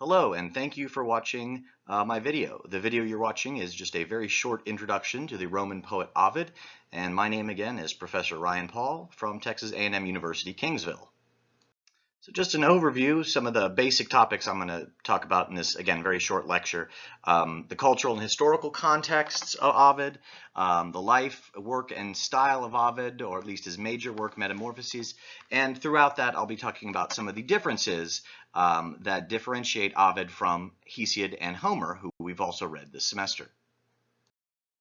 Hello and thank you for watching uh, my video. The video you're watching is just a very short introduction to the Roman poet Ovid and my name again is Professor Ryan Paul from Texas A&M University Kingsville. So just an overview, some of the basic topics I'm going to talk about in this, again, very short lecture. Um, the cultural and historical contexts of Ovid, um, the life, work, and style of Ovid, or at least his major work, Metamorphoses. And throughout that, I'll be talking about some of the differences um, that differentiate Ovid from Hesiod and Homer, who we've also read this semester.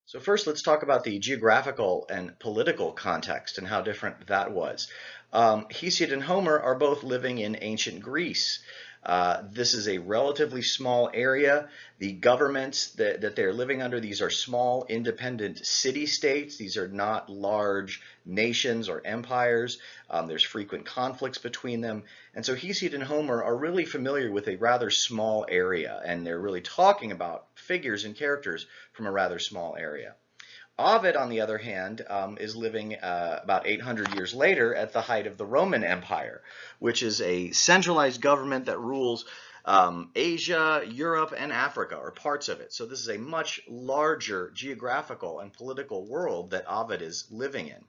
So first, let's talk about the geographical and political context and how different that was. Um, Hesiod and Homer are both living in ancient Greece. Uh, this is a relatively small area. The governments that, that they're living under, these are small independent city-states. These are not large nations or empires. Um, there's frequent conflicts between them. And so Hesiod and Homer are really familiar with a rather small area, and they're really talking about figures and characters from a rather small area. Ovid, on the other hand, um, is living uh, about 800 years later at the height of the Roman Empire, which is a centralized government that rules um, Asia, Europe, and Africa, or parts of it. So this is a much larger geographical and political world that Ovid is living in.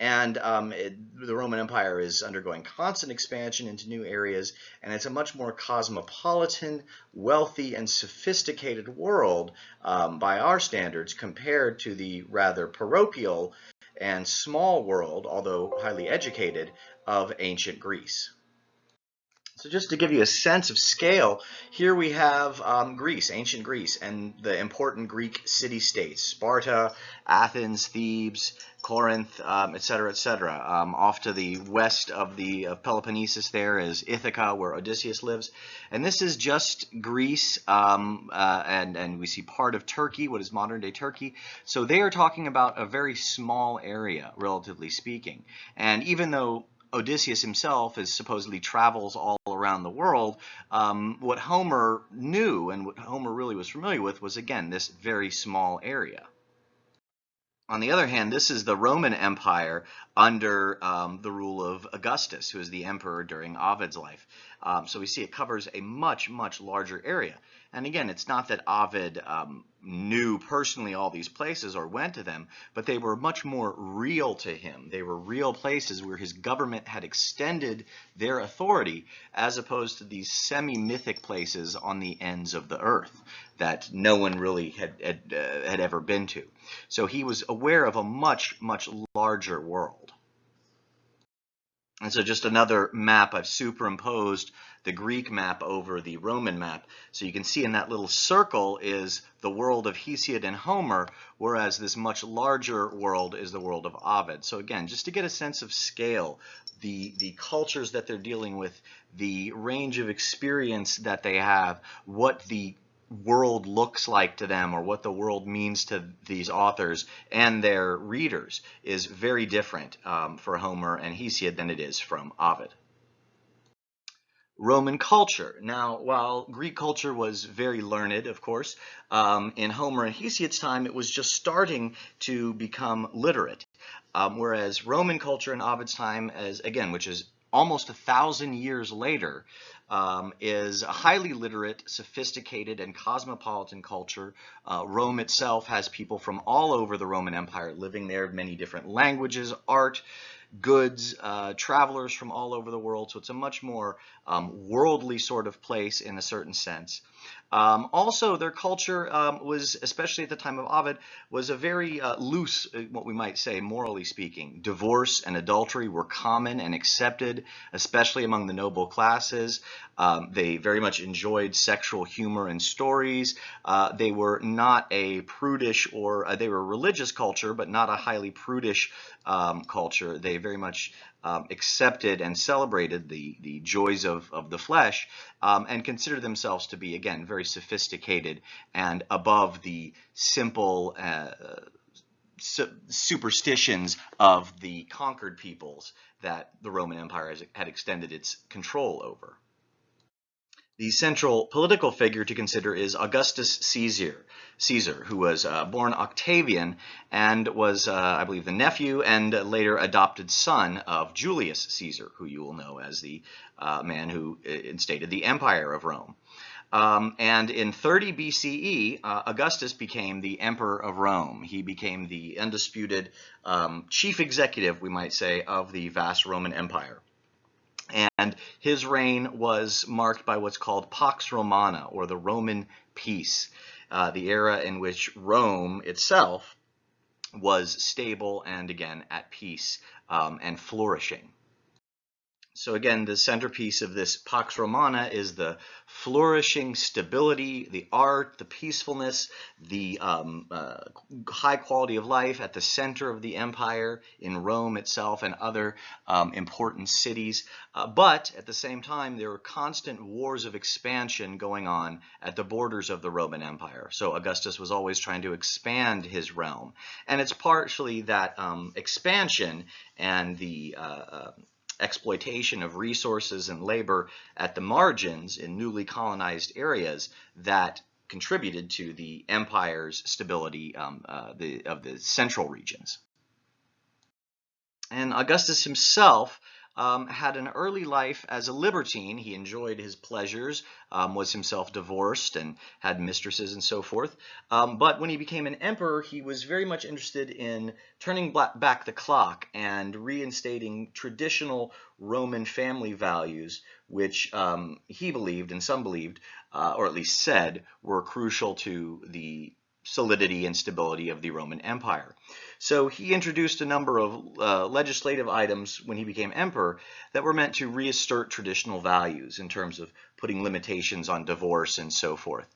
And um, it, the Roman Empire is undergoing constant expansion into new areas, and it's a much more cosmopolitan, wealthy, and sophisticated world um, by our standards compared to the rather parochial and small world, although highly educated, of ancient Greece. So just to give you a sense of scale, here we have um, Greece, ancient Greece, and the important Greek city-states, Sparta, Athens, Thebes, Corinth, um, et cetera, et cetera. Um, off to the west of the of Peloponnesus there is Ithaca, where Odysseus lives. And this is just Greece, um, uh, and, and we see part of Turkey, what is modern-day Turkey. So they are talking about a very small area, relatively speaking. And even though Odysseus himself is supposedly travels all around the world, um, what Homer knew and what Homer really was familiar with was, again, this very small area. On the other hand, this is the Roman Empire under um, the rule of Augustus, who is the emperor during Ovid's life. Um, so we see it covers a much, much larger area. And again, it's not that Ovid um, knew personally all these places or went to them, but they were much more real to him. They were real places where his government had extended their authority as opposed to these semi-mythic places on the ends of the earth that no one really had, had, uh, had ever been to. So he was aware of a much, much larger world. And so just another map, I've superimposed the Greek map over the Roman map. So you can see in that little circle is the world of Hesiod and Homer, whereas this much larger world is the world of Ovid. So again, just to get a sense of scale, the, the cultures that they're dealing with, the range of experience that they have, what the world looks like to them or what the world means to these authors and their readers is very different um, for Homer and Hesiod than it is from Ovid. Roman culture. Now, while Greek culture was very learned, of course, um, in Homer and Hesiod's time, it was just starting to become literate. Um, whereas Roman culture in Ovid's time, as again, which is almost a thousand years later, um, is a highly literate, sophisticated, and cosmopolitan culture. Uh, Rome itself has people from all over the Roman Empire living there, many different languages, art, goods, uh, travelers from all over the world. So it's a much more um, worldly sort of place in a certain sense. Um, also, their culture um, was, especially at the time of Ovid, was a very uh, loose, uh, what we might say, morally speaking. Divorce and adultery were common and accepted, especially among the noble classes. Um, they very much enjoyed sexual humor and stories. Uh, they were not a prudish or uh, they were a religious culture, but not a highly prudish um, culture. They very much um, accepted and celebrated the, the joys of, of the flesh um, and considered themselves to be, again, very sophisticated and above the simple uh, su superstitions of the conquered peoples that the Roman Empire has, had extended its control over. The central political figure to consider is Augustus Caesar, Caesar who was uh, born Octavian and was, uh, I believe, the nephew and later adopted son of Julius Caesar, who you will know as the uh, man who instated the Empire of Rome. Um, and in 30 BCE, uh, Augustus became the emperor of Rome. He became the undisputed um, chief executive, we might say, of the vast Roman Empire. And his reign was marked by what's called Pax Romana, or the Roman peace, uh, the era in which Rome itself was stable and again at peace um, and flourishing. So again, the centerpiece of this Pax Romana is the flourishing stability, the art, the peacefulness, the um, uh, high quality of life at the center of the empire in Rome itself and other um, important cities. Uh, but at the same time, there were constant wars of expansion going on at the borders of the Roman Empire. So Augustus was always trying to expand his realm. And it's partially that um, expansion and the uh, uh exploitation of resources and labor at the margins in newly colonized areas that contributed to the empire's stability um, uh, the, of the central regions. And Augustus himself um, had an early life as a libertine. He enjoyed his pleasures, um, was himself divorced and had mistresses and so forth. Um, but when he became an emperor, he was very much interested in turning back the clock and reinstating traditional Roman family values, which um, he believed and some believed, uh, or at least said, were crucial to the solidity and stability of the Roman Empire. So he introduced a number of uh, legislative items when he became emperor that were meant to reassert traditional values in terms of putting limitations on divorce and so forth.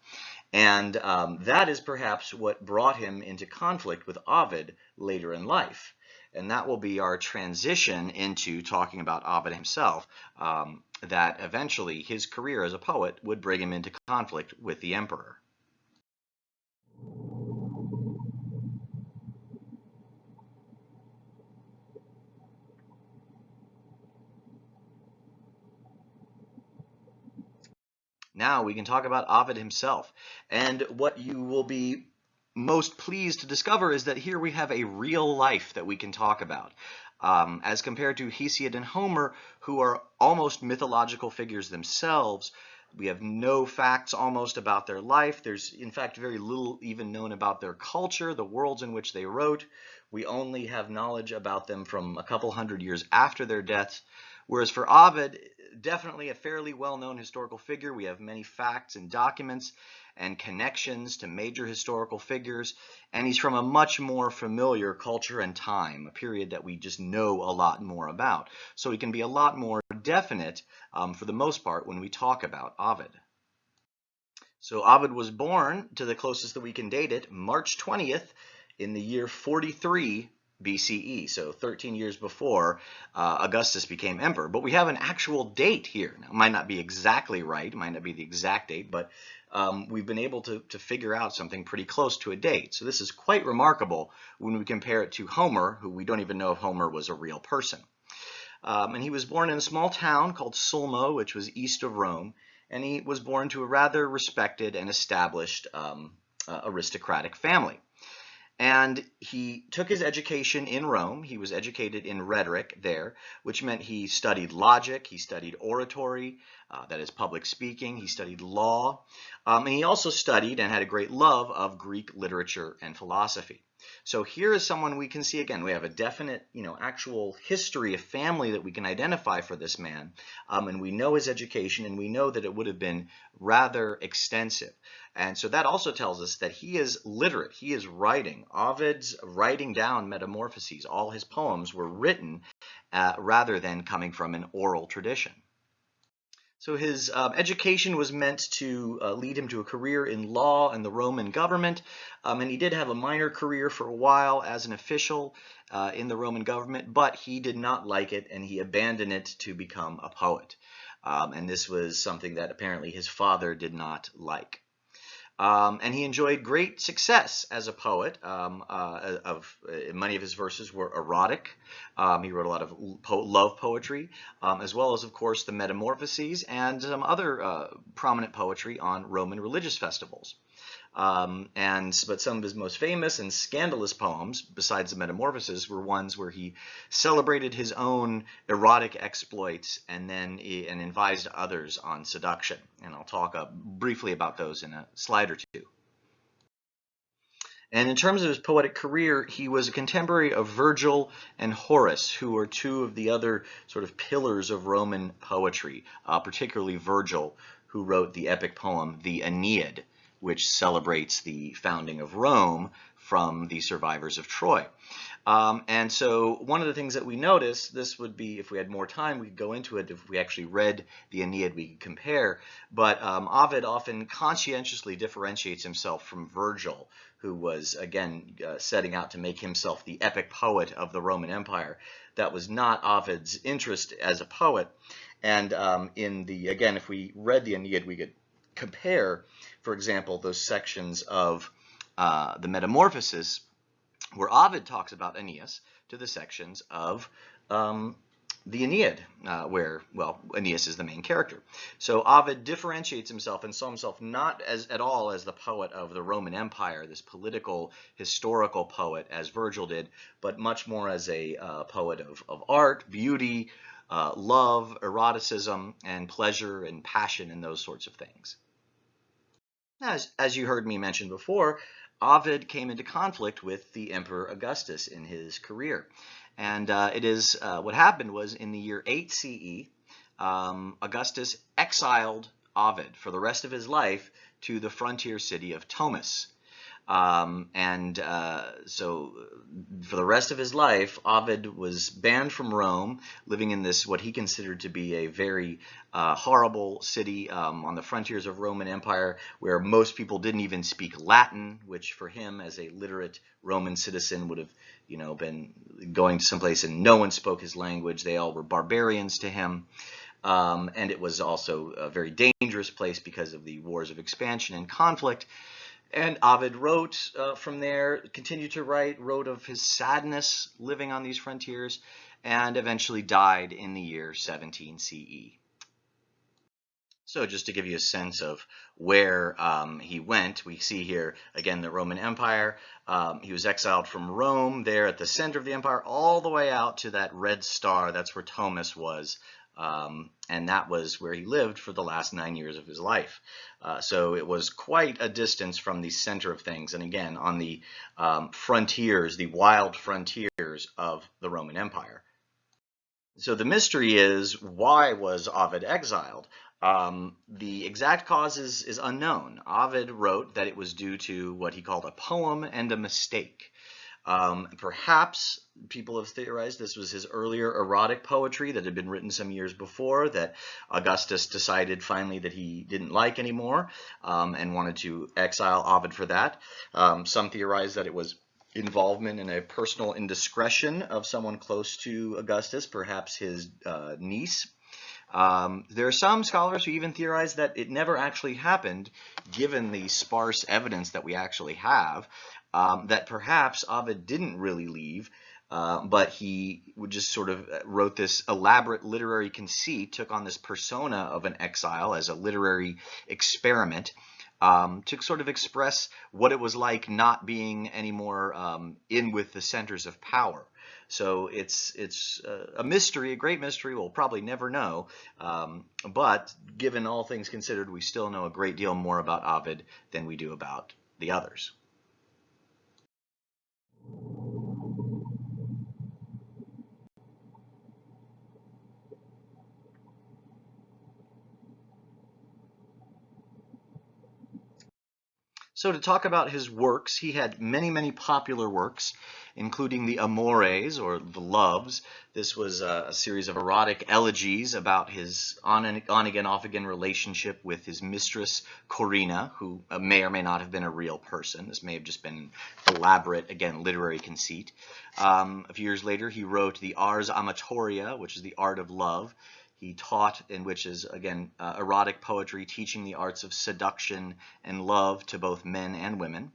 And um, that is perhaps what brought him into conflict with Ovid later in life. And that will be our transition into talking about Ovid himself, um, that eventually his career as a poet would bring him into conflict with the emperor. Now we can talk about Ovid himself. And what you will be most pleased to discover is that here we have a real life that we can talk about. Um, as compared to Hesiod and Homer, who are almost mythological figures themselves, we have no facts almost about their life. There's, in fact, very little even known about their culture, the worlds in which they wrote. We only have knowledge about them from a couple hundred years after their deaths. Whereas for Ovid, definitely a fairly well-known historical figure. We have many facts and documents and connections to major historical figures, and he's from a much more familiar culture and time, a period that we just know a lot more about. So he can be a lot more definite, um, for the most part, when we talk about Ovid. So Ovid was born, to the closest that we can date it, March 20th in the year 43 BCE, so 13 years before uh, Augustus became emperor. But we have an actual date here. Now, it might not be exactly right, might not be the exact date, but um, we've been able to, to figure out something pretty close to a date. So this is quite remarkable when we compare it to Homer, who we don't even know if Homer was a real person. Um, and he was born in a small town called Sulmo, which was east of Rome, and he was born to a rather respected and established um, uh, aristocratic family. And he took his education in Rome. He was educated in rhetoric there, which meant he studied logic, he studied oratory, uh, that is public speaking, he studied law, um, and he also studied and had a great love of Greek literature and philosophy. So here is someone we can see again. We have a definite, you know, actual history of family that we can identify for this man, um, and we know his education, and we know that it would have been rather extensive. And so that also tells us that he is literate. He is writing. Ovid's writing down Metamorphoses. All his poems were written uh, rather than coming from an oral tradition. So his um, education was meant to uh, lead him to a career in law and the Roman government, um, and he did have a minor career for a while as an official uh, in the Roman government, but he did not like it and he abandoned it to become a poet. Um, and this was something that apparently his father did not like. Um, and he enjoyed great success as a poet. Um, uh, of uh, many of his verses were erotic. Um, he wrote a lot of po love poetry, um, as well as, of course, the Metamorphoses and some other uh, prominent poetry on Roman religious festivals. Um, and but some of his most famous and scandalous poems, besides the Metamorphoses, were ones where he celebrated his own erotic exploits and then and advised others on seduction. And I'll talk uh, briefly about those in a slide or two. And in terms of his poetic career, he was a contemporary of Virgil and Horace, who are two of the other sort of pillars of Roman poetry, uh, particularly Virgil, who wrote the epic poem, the Aeneid, which celebrates the founding of Rome from the survivors of Troy. Um, and so one of the things that we notice, this would be, if we had more time, we could go into it. If we actually read the Aeneid, we could compare. But um, Ovid often conscientiously differentiates himself from Virgil, who was, again, uh, setting out to make himself the epic poet of the Roman Empire. That was not Ovid's interest as a poet. And um, in the, again, if we read the Aeneid, we could compare, for example, those sections of uh, the Metamorphoses where Ovid talks about Aeneas to the sections of um, the Aeneid, uh, where, well, Aeneas is the main character. So Ovid differentiates himself and saw himself not as at all as the poet of the Roman Empire, this political, historical poet, as Virgil did, but much more as a uh, poet of, of art, beauty, uh, love, eroticism, and pleasure and passion and those sorts of things. As, as you heard me mention before, Ovid came into conflict with the Emperor Augustus in his career. And uh, it is uh, what happened was in the year 8 CE, um, Augustus exiled Ovid for the rest of his life to the frontier city of Tomis. Um, and uh, so for the rest of his life, Ovid was banned from Rome, living in this what he considered to be a very uh, horrible city um, on the frontiers of Roman Empire, where most people didn't even speak Latin, which for him, as a literate Roman citizen, would have, you know, been going to someplace and no one spoke his language. They all were barbarians to him. Um, and it was also a very dangerous place because of the wars of expansion and conflict. And Ovid wrote uh, from there, continued to write, wrote of his sadness living on these frontiers, and eventually died in the year 17 CE. So just to give you a sense of where um, he went, we see here, again, the Roman Empire. Um, he was exiled from Rome there at the center of the empire, all the way out to that red star. That's where Tomis was um, and that was where he lived for the last nine years of his life. Uh, so it was quite a distance from the center of things, and again, on the um, frontiers, the wild frontiers of the Roman Empire. So the mystery is, why was Ovid exiled? Um, the exact cause is, is unknown. Ovid wrote that it was due to what he called a poem and a mistake. Um, perhaps people have theorized this was his earlier erotic poetry that had been written some years before that Augustus decided finally that he didn't like anymore um, and wanted to exile Ovid for that. Um, some theorize that it was involvement in a personal indiscretion of someone close to Augustus, perhaps his uh, niece. Um, there are some scholars who even theorize that it never actually happened, given the sparse evidence that we actually have, um, that perhaps Ovid didn't really leave, uh, but he just sort of uh, wrote this elaborate literary conceit, took on this persona of an exile as a literary experiment um, to sort of express what it was like not being anymore um, in with the centers of power. So it's it's a mystery, a great mystery. We'll probably never know. Um, but given all things considered, we still know a great deal more about Ovid than we do about the others. So to talk about his works, he had many, many popular works, including the Amores, or the Loves. This was a, series of erotic elegies about his on, and, on again, off again relationship with his mistress, Corinna, who uh, may or may not have been a real person. This may have just been elaborate, again, literary conceit. Um, a few years later, he wrote the Ars Amatoria, which is the art of love. He taught, in which is, again, uh, erotic poetry, teaching the arts of seduction and love to both men and women.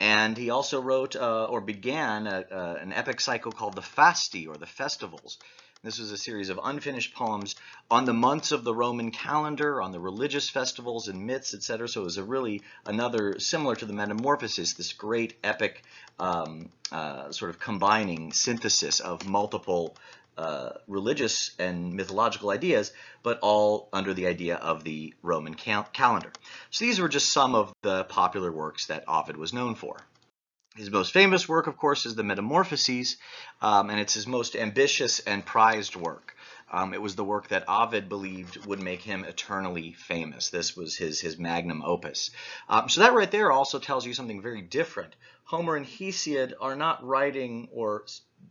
And he also wrote uh, or began a, an epic cycle called the Fasti, or the Festivals, This was a series of unfinished poems on the months of the Roman calendar, on the religious festivals and myths, etc. So it was a really another similar to the Metamorphoses, this great epic um, uh, sort of combining synthesis of multiple uh, religious and mythological ideas, but all under the idea of the Roman cal calendar. So these were just some of the popular works that Ovid was known for. His most famous work, of course, is the Metamorphoses, um, and it's his most ambitious and prized work. Um, it was the work that Ovid believed would make him eternally famous. This was his, his magnum opus. Um, so that right there also tells you something very different. Homer and Hesiod are not writing, or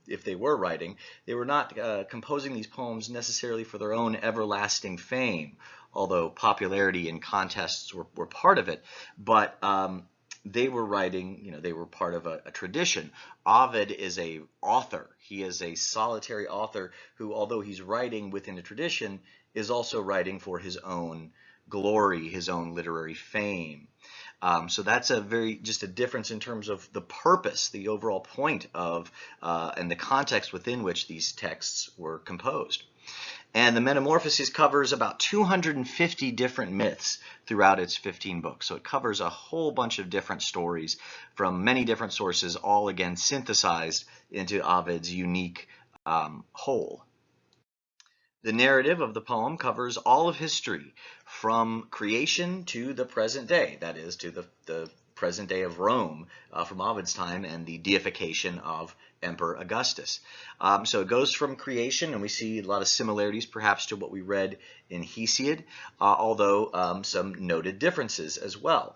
if they were writing, they were not uh, composing these poems necessarily for their own everlasting fame, although popularity and contests were, were part of it. But um, they were writing, you know, they were part of a, a, tradition. Ovid is a author. He is a solitary author who, although he's writing within a tradition, is also writing for his own glory, his own literary fame. Um, so that's a very, just a difference in terms of the purpose, the overall point of, uh, and the context within which these texts were composed. And the Metamorphoses covers about 250 different myths throughout its 15 books. So it covers a whole bunch of different stories from many different sources, all again synthesized into Ovid's unique um, whole. The narrative of the poem covers all of history from creation to the present day, that is, to the, the present day of Rome uh, from Ovid's time and the deification of Emperor Augustus. Um, so it goes from creation, and we see a lot of similarities perhaps to what we read in Hesiod, uh, although um, some noted differences as well.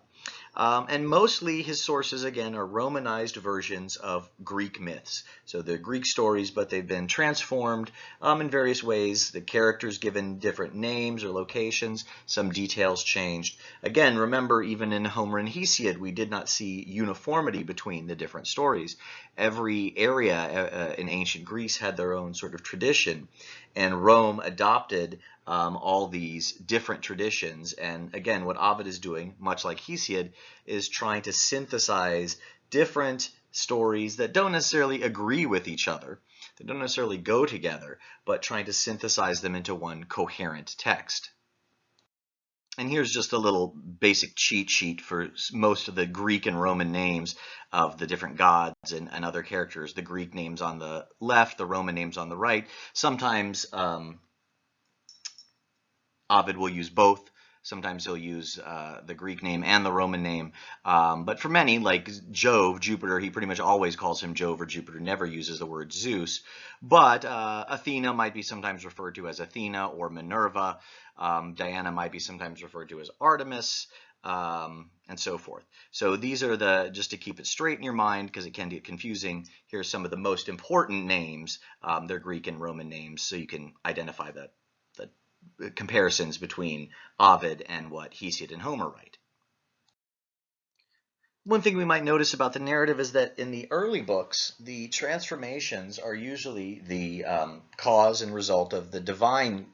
Um, and mostly his sources, again, are Romanized versions of Greek myths. So they're Greek stories, but they've been transformed um, in various ways. The characters given different names or locations, some details changed. Again, remember, even in Homer and Hesiod, we did not see uniformity between the different stories. Every area uh, uh in ancient Greece had their own sort of tradition, and Rome adopted um, all these different traditions. And again, what Ovid is doing, much like Hesiod, is trying to synthesize different stories that don't necessarily agree with each other, that don't necessarily go together, but trying to synthesize them into one coherent text. And here's just a little basic cheat sheet for most of the Greek and Roman names of the different gods and, and other characters. The Greek names on the left, the Roman names on the right. Sometimes um, Ovid will use both. Sometimes he'll use uh, the Greek name and the Roman name. Um, but for many, like Jove, Jupiter, he pretty much always calls him Jove or Jupiter, never uses the word Zeus. But uh, Athena might be sometimes referred to as Athena or Minerva. Um, Diana might be sometimes referred to as Artemis. Um, and so forth. So these are the, just to keep it straight in your mind, because it can get confusing, here's some of the most important names. Um, they're Greek and Roman names, so you can identify the comparisons between Ovid and what Hesiod and Homer write. One thing we might notice about the narrative is that in the early books, the transformations are usually the um, cause and result of the divine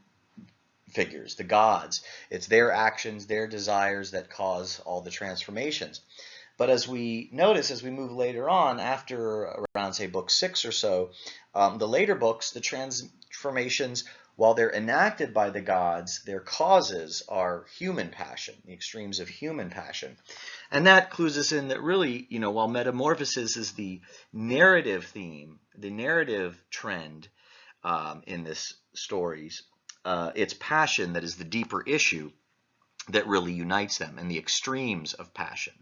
figures, the gods. It's their actions, their desires that cause all the transformations. But as we notice, as we move later on, after around, say, book six or so, um, the later books, the transformations while they're enacted by the gods, their causes are human passion, the extremes of human passion. And that clues us in that really, you know, while metamorphosis is the narrative theme, the narrative trend um, in this stories, uh, it's passion that is the deeper issue that really unites them and the extremes of passion.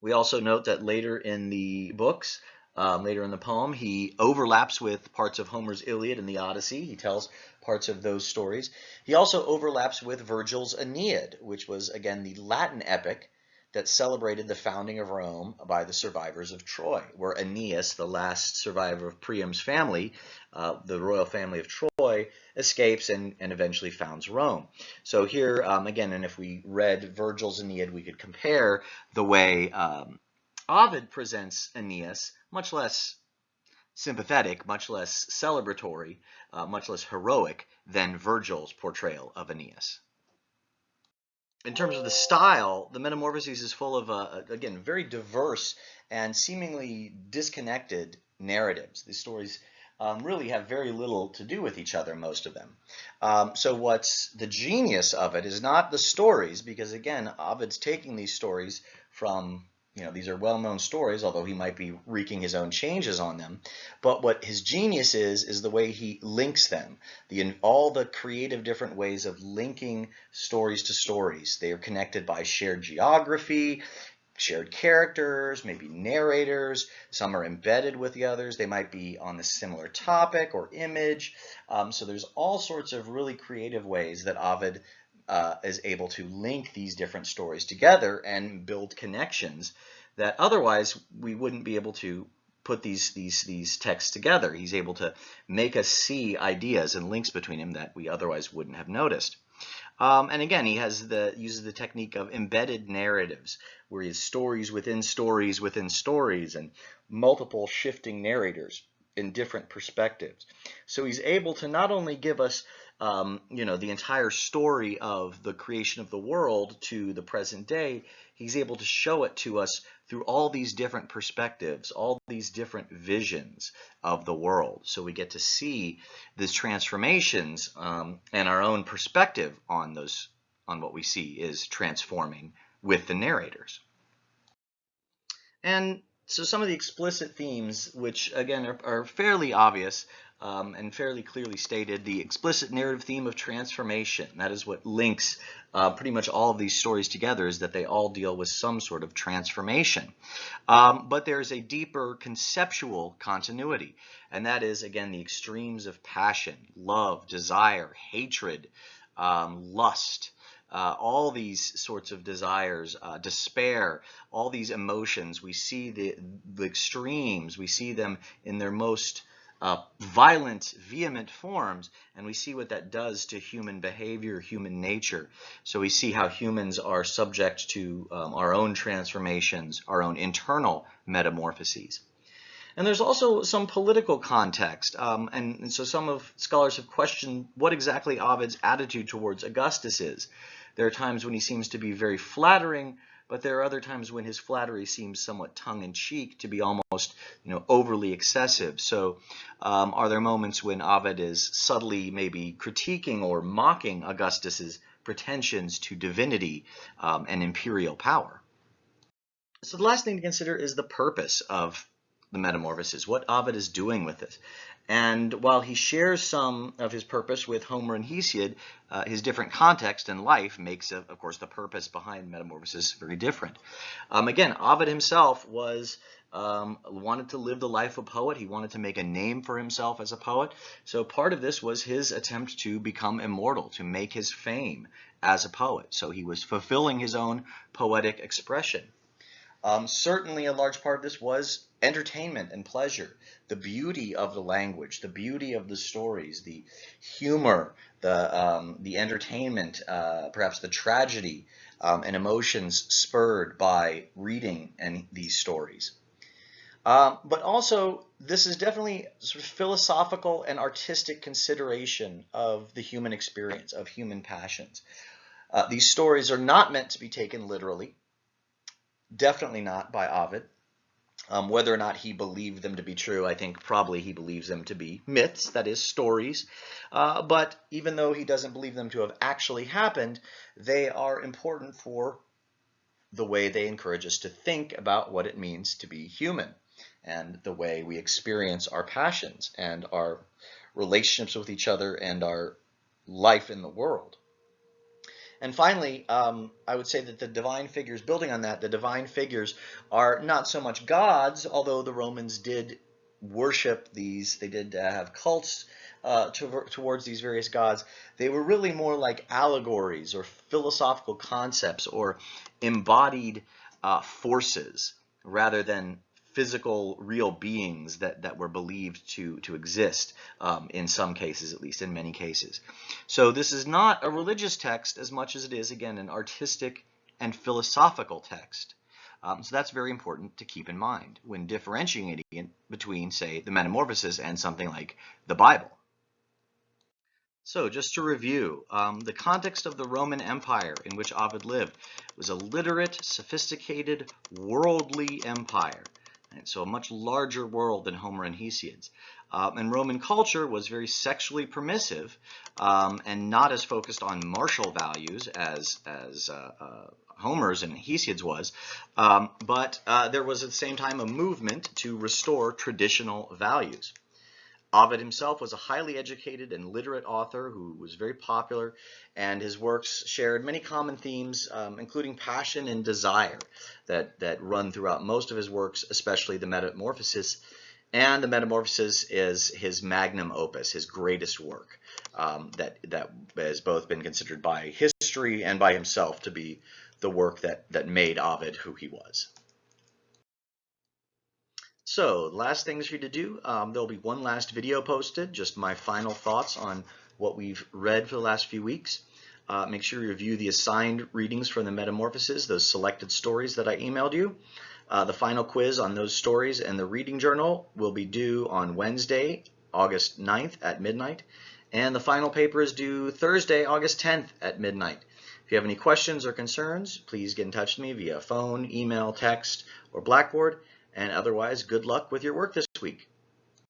We also note that later in the books, um, later in the poem. He overlaps with parts of Homer's Iliad and the Odyssey. He tells parts of those stories. He also overlaps with Virgil's Aeneid, which was, again, the Latin epic that celebrated the founding of Rome by the survivors of Troy, where Aeneas, the last survivor of Priam's family, uh, the royal family of Troy, escapes and, and eventually founds Rome. So here, um, again, and if we read Virgil's Aeneid, we could compare the way um, Ovid presents Aeneas much less sympathetic, much less celebratory, uh, much less heroic than Virgil's portrayal of Aeneas. In terms of the style, the Metamorphoses is full of, uh, again, very diverse and seemingly disconnected narratives. These stories um, really have very little to do with each other, most of them. Um, so what's the genius of it is not the stories, because again, Ovid's taking these stories from you know, these are well-known stories, although he might be wreaking his own changes on them. But what his genius is, is the way he links them. The, all the creative different ways of linking stories to stories. They are connected by shared geography, shared characters, maybe narrators. Some are embedded with the others. They might be on a similar topic or image. Um, so there's all sorts of really creative ways that Ovid uh, is able to link these different stories together and build connections that otherwise we wouldn't be able to put these these these texts together. He's able to make us see ideas and links between them that we otherwise wouldn't have noticed. Um, and again, he has the uses the technique of embedded narratives, where he has stories within stories within stories and multiple shifting narrators in different perspectives. So he's able to not only give us um, you know, the entire story of the creation of the world to the present day, he's able to show it to us through all these different perspectives, all these different visions of the world. So we get to see these transformations um, and our own perspective on those, on what we see is transforming with the narrators. And so some of the explicit themes, which again are, are fairly obvious, um, and fairly clearly stated the explicit narrative theme of transformation. That is what links uh, pretty much all of these stories together is that they all deal with some sort of transformation. Um, but there's a deeper conceptual continuity, and that is, again, the extremes of passion, love, desire, hatred, um, lust, uh, all these sorts of desires, uh, despair, all these emotions, we see the, the extremes, we see them in their most uh, violent, vehement forms, and we see what that does to human behavior, human nature. So we see how humans are subject to um, our own transformations, our own internal metamorphoses. And there's also some political context, um, and, and, so some of scholars have questioned what exactly Ovid's attitude towards Augustus is. There are times when he seems to be very flattering, but there are other times when his flattery seems somewhat tongue-in-cheek to be almost you know overly excessive so um, are there moments when Ovid is subtly maybe critiquing or mocking Augustus's pretensions to divinity um, and imperial power so the last thing to consider is the purpose of the metamorphosis, what Ovid is doing with this. And while he shares some of his purpose with Homer and Hesiod, uh, his different context and life makes, of, of, course, the purpose behind Metamorphosis very different. Um, again, Ovid himself was um, wanted to live the life of a poet. He wanted to make a name for himself as a poet. So part of this was his attempt to become immortal, to make his fame as a poet. So he was fulfilling his own poetic expression. Um, certainly a large part of this was entertainment and pleasure, the beauty of the language, the beauty of the stories, the humor, the, um, the entertainment, uh, perhaps the tragedy um, and emotions spurred by reading and these stories. Um, but also, this is definitely sort of philosophical and artistic consideration of the human experience, of human passions. Uh, these stories are not meant to be taken literally. Definitely not by Ovid. Um, whether or not he believed them to be true, I think probably he believes them to be myths, that is, stories. Uh, but even though he doesn't believe them to have actually happened, they are important for the way they encourage us to think about what it means to be human and the way we experience our passions and our relationships with each other and our life in the world. And finally, um, I would say that the divine figures, building on that, the divine figures are not so much gods, although the Romans did worship these, they did uh, have cults uh, to, towards these various gods. They were really more like allegories or philosophical concepts or embodied uh, forces rather than physical, real beings that, that were believed to, to exist um, in some cases, at least in many cases. So this is not a religious text as much as it is, again, an artistic and philosophical text. Um, so that's very important to keep in mind when differentiating between, say, the Metamorphoses and something like the Bible. So just to review, um, the context of the Roman Empire in which Ovid lived was a literate, sophisticated, worldly empire so a much larger world than Homer and Hesiod's. Um, and Roman culture was very sexually permissive um, and not as focused on martial values as, as uh, uh, Homer's and Hesiod's was, um, but uh, there was at the same time a movement to restore traditional values. Ovid himself was a highly educated and literate author who was very popular, and his works shared many common themes, um, including passion and desire, that, that run throughout most of his works, especially the Metamorphoses. And the Metamorphoses is his magnum opus, his greatest work, um, that, that has both been considered by history and by himself to be the work that, that made Ovid who he was. So last things for you to do, um, there'll be one last video posted, just my final thoughts on what we've read for the last few weeks. Uh, make sure you review the assigned readings from the Metamorphoses, those selected stories that I emailed you. Uh, the final quiz on those stories and the reading journal will be due on Wednesday, August 9th at midnight. And the final paper is due Thursday, August 10th at midnight. If you have any questions or concerns, please get in touch with me via phone, email, text, or Blackboard. And otherwise, good luck with your work this week.